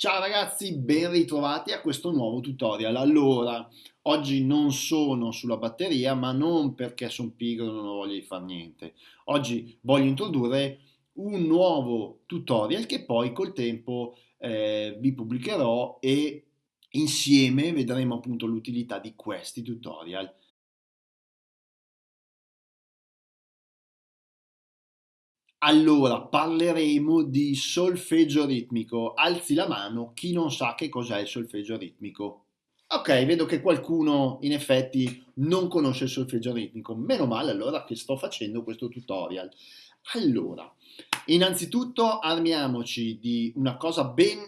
Ciao ragazzi, ben ritrovati a questo nuovo tutorial. Allora, oggi non sono sulla batteria, ma non perché sono pigro e non ho voglia di fare niente. Oggi voglio introdurre un nuovo tutorial che poi col tempo eh, vi pubblicherò e insieme vedremo appunto l'utilità di questi tutorial. Allora, parleremo di solfeggio ritmico. Alzi la mano chi non sa che cos'è il solfeggio ritmico. Ok, vedo che qualcuno in effetti non conosce il solfeggio ritmico. Meno male allora che sto facendo questo tutorial. Allora, innanzitutto armiamoci di una cosa ben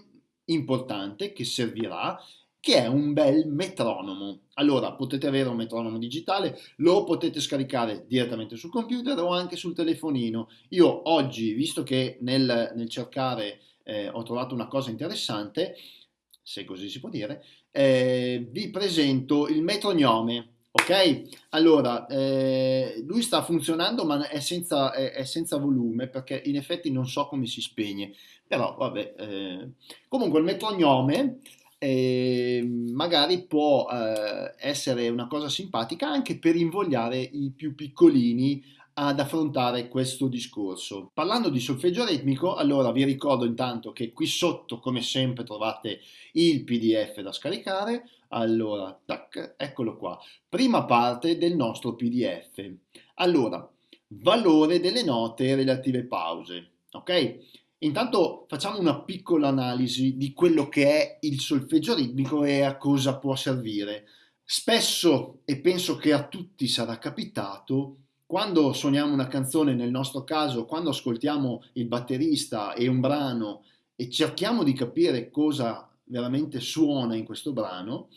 importante che servirà che è un bel metronomo. Allora, potete avere un metronomo digitale, lo potete scaricare direttamente sul computer o anche sul telefonino. Io oggi, visto che nel, nel cercare eh, ho trovato una cosa interessante, se così si può dire, eh, vi presento il metrognome. Ok, allora eh, lui sta funzionando ma è senza, è, è senza, volume perché in effetti non so come si spegne, però vabbè. Eh. Comunque il metrognome eh, magari può eh, essere una cosa simpatica anche per invogliare i più piccolini ad affrontare questo discorso. Parlando di solfeggio ritmico, allora vi ricordo intanto che qui sotto, come sempre, trovate il PDF da scaricare. Allora, tac, eccolo qua. Prima parte del nostro PDF. Allora, valore delle note relative pause. Ok? Intanto facciamo una piccola analisi di quello che è il solfeggio ritmico e a cosa può servire. Spesso, e penso che a tutti sarà capitato, quando suoniamo una canzone, nel nostro caso, quando ascoltiamo il batterista e un brano e cerchiamo di capire cosa veramente suona in questo brano,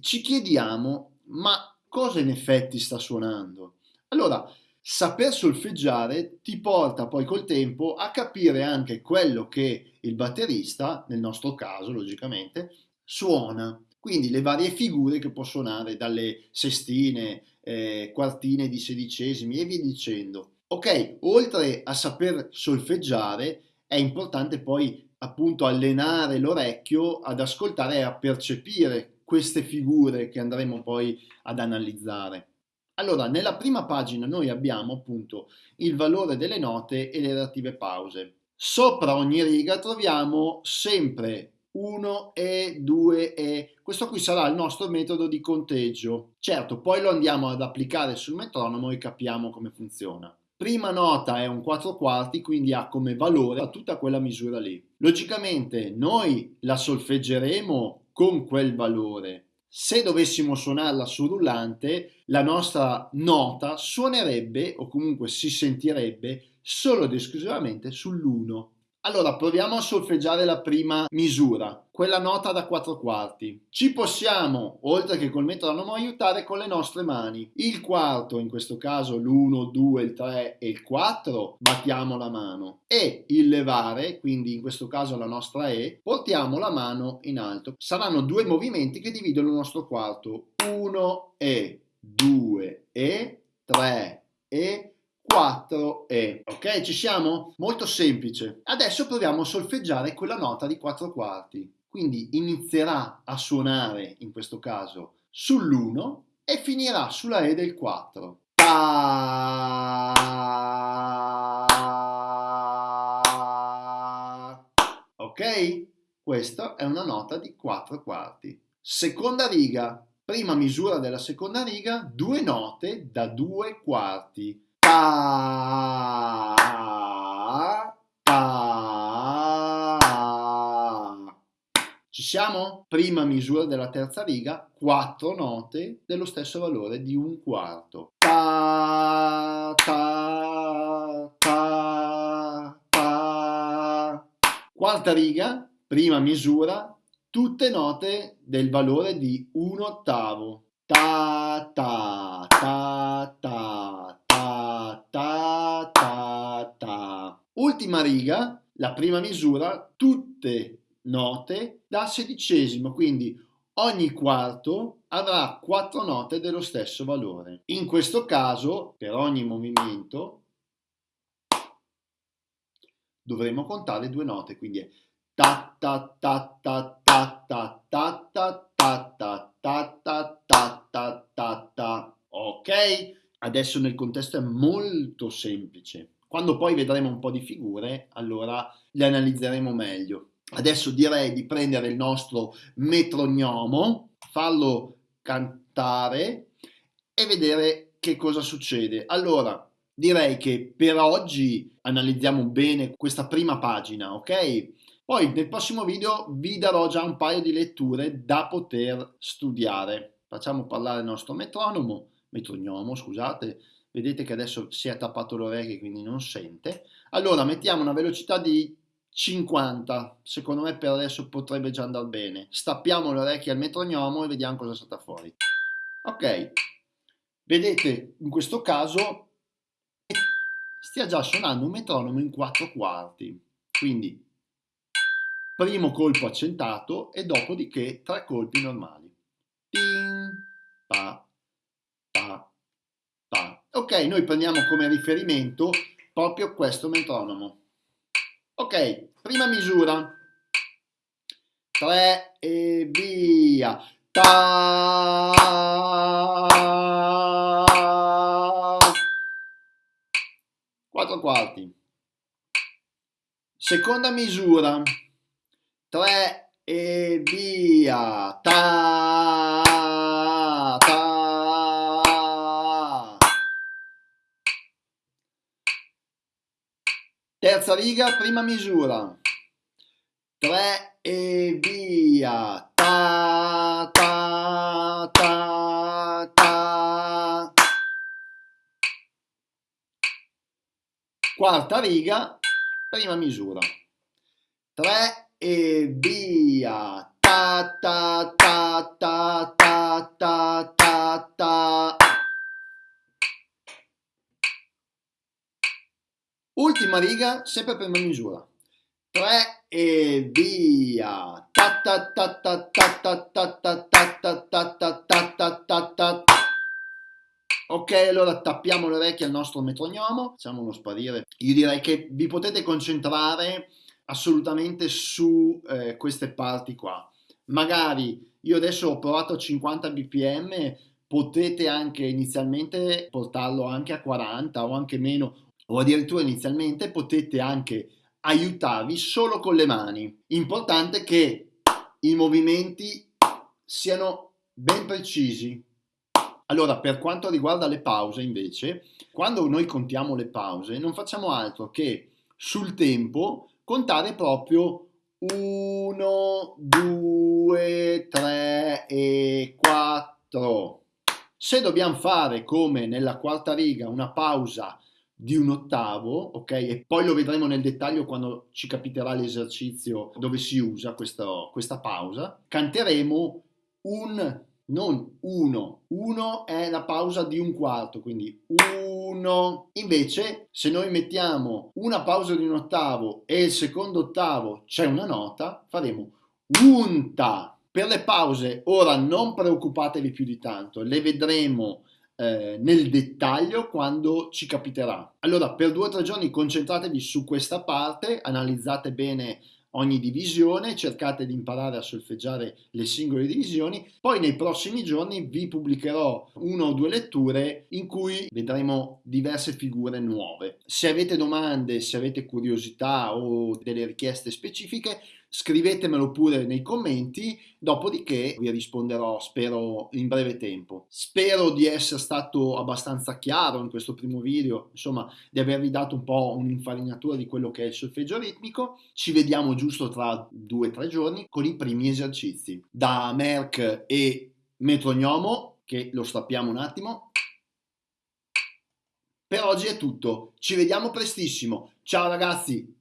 ci chiediamo ma cosa in effetti sta suonando? Allora, saper solfeggiare ti porta poi col tempo a capire anche quello che il batterista, nel nostro caso logicamente, suona. Quindi le varie figure che può suonare dalle sestine, eh, quartine di sedicesimi e via dicendo. Ok, oltre a saper solfeggiare è importante poi appunto allenare l'orecchio ad ascoltare e a percepire queste figure che andremo poi ad analizzare. Allora, nella prima pagina noi abbiamo appunto il valore delle note e le relative pause. Sopra ogni riga troviamo sempre 1 e 2 e questo qui sarà il nostro metodo di conteggio. Certo, poi lo andiamo ad applicare sul metronomo e capiamo come funziona. Prima nota è un 4 quarti, quindi ha come valore tutta quella misura lì. Logicamente noi la solfeggeremo con quel valore, se dovessimo suonarla su rullante, la nostra nota suonerebbe o comunque si sentirebbe solo ed esclusivamente sull'1. Allora proviamo a solfeggiare la prima misura, quella nota da 4 quarti. Ci possiamo, oltre che col metronomo, aiutare con le nostre mani. Il quarto, in questo caso l'1, 2, il 3 e il 4, battiamo la mano. E il levare, quindi in questo caso la nostra E, portiamo la mano in alto. Saranno due movimenti che dividono il nostro quarto. 1 e 2 e 3 e 4 E. Ok, ci siamo? Molto semplice. Adesso proviamo a solfeggiare quella nota di 4 quarti. Quindi inizierà a suonare, in questo caso, sull'1 e finirà sulla E del 4. Ta ok? Questa è una nota di 4 quarti. Seconda riga, prima misura della seconda riga, due note da 2 quarti ta, ta. Ci siamo? Prima misura della terza riga, quattro note dello stesso valore di un quarto. Ta, ta, ta, ta. Quarta riga, prima misura, tutte note del valore di un ottavo. Ta, ta, ta, ta, Ultima riga, la prima misura, tutte note da sedicesimo, quindi ogni quarto avrà quattro note dello stesso valore. In questo caso, per ogni movimento, dovremo contare due note, quindi è ta ta ta ta ta ta ta ta ta ta ta ta ta ta ta ta ok adesso nel contesto è molto semplice quando poi vedremo un po' di figure allora le analizzeremo meglio adesso direi di prendere il nostro metronomo farlo cantare e vedere che cosa succede allora direi che per oggi analizziamo bene questa prima pagina, ok? Poi nel prossimo video vi darò già un paio di letture da poter studiare. Facciamo parlare il nostro metronomo, metronomo, scusate, vedete che adesso si è tappato le orecchie quindi non sente. Allora mettiamo una velocità di 50, secondo me per adesso potrebbe già andare bene. Stappiamo le orecchie al metronomo e vediamo cosa salta fuori. Ok, vedete in questo caso stia già suonando un metronomo in quattro quarti. Quindi primo colpo accentato e dopodiché tre colpi normali. Pa, pa. Ok, noi prendiamo come riferimento proprio questo metronomo. Ok, prima misura. 3 e via. Ta 4 quarti. Seconda misura. 3 e via. Ta, ta. Terza riga, prima misura. 3 e via. Ta, ta, ta, ta. quarta riga, prima misura. 3 e via. Ta ta ta ta ta ta ta Ultima riga, sempre prima misura. 3 e via. Ta ta ta ta ta ta ta ta ta ta ta ta ta ta Ok, allora tappiamo le orecchie al nostro metronomo, facciamolo sparire. Io direi che vi potete concentrare assolutamente su eh, queste parti qua. Magari io adesso ho provato a 50 bpm, potete anche inizialmente portarlo anche a 40 o anche meno, o addirittura inizialmente potete anche aiutarvi solo con le mani. Importante che i movimenti siano ben precisi, allora, per quanto riguarda le pause, invece, quando noi contiamo le pause, non facciamo altro che sul tempo contare proprio 1, 2, 3 e 4. Se dobbiamo fare come nella quarta riga una pausa di un ottavo, ok? E poi lo vedremo nel dettaglio quando ci capiterà l'esercizio dove si usa questo, questa pausa. Canteremo un non uno. Uno è la pausa di un quarto, quindi uno. Invece, se noi mettiamo una pausa di un ottavo e il secondo ottavo c'è una nota, faremo unta. Per le pause, ora non preoccupatevi più di tanto, le vedremo eh, nel dettaglio quando ci capiterà. Allora, per due o tre giorni concentratevi su questa parte, analizzate bene ogni divisione, cercate di imparare a solfeggiare le singole divisioni, poi nei prossimi giorni vi pubblicherò una o due letture in cui vedremo diverse figure nuove. Se avete domande, se avete curiosità o delle richieste specifiche, scrivetemelo pure nei commenti, dopodiché vi risponderò, spero, in breve tempo. Spero di essere stato abbastanza chiaro in questo primo video, insomma, di avervi dato un po' un'infarinatura di quello che è il solfeggio ritmico. Ci vediamo giusto tra due o tre giorni con i primi esercizi. Da Merck e Metronomo, che lo stappiamo un attimo. Per oggi è tutto, ci vediamo prestissimo. Ciao ragazzi!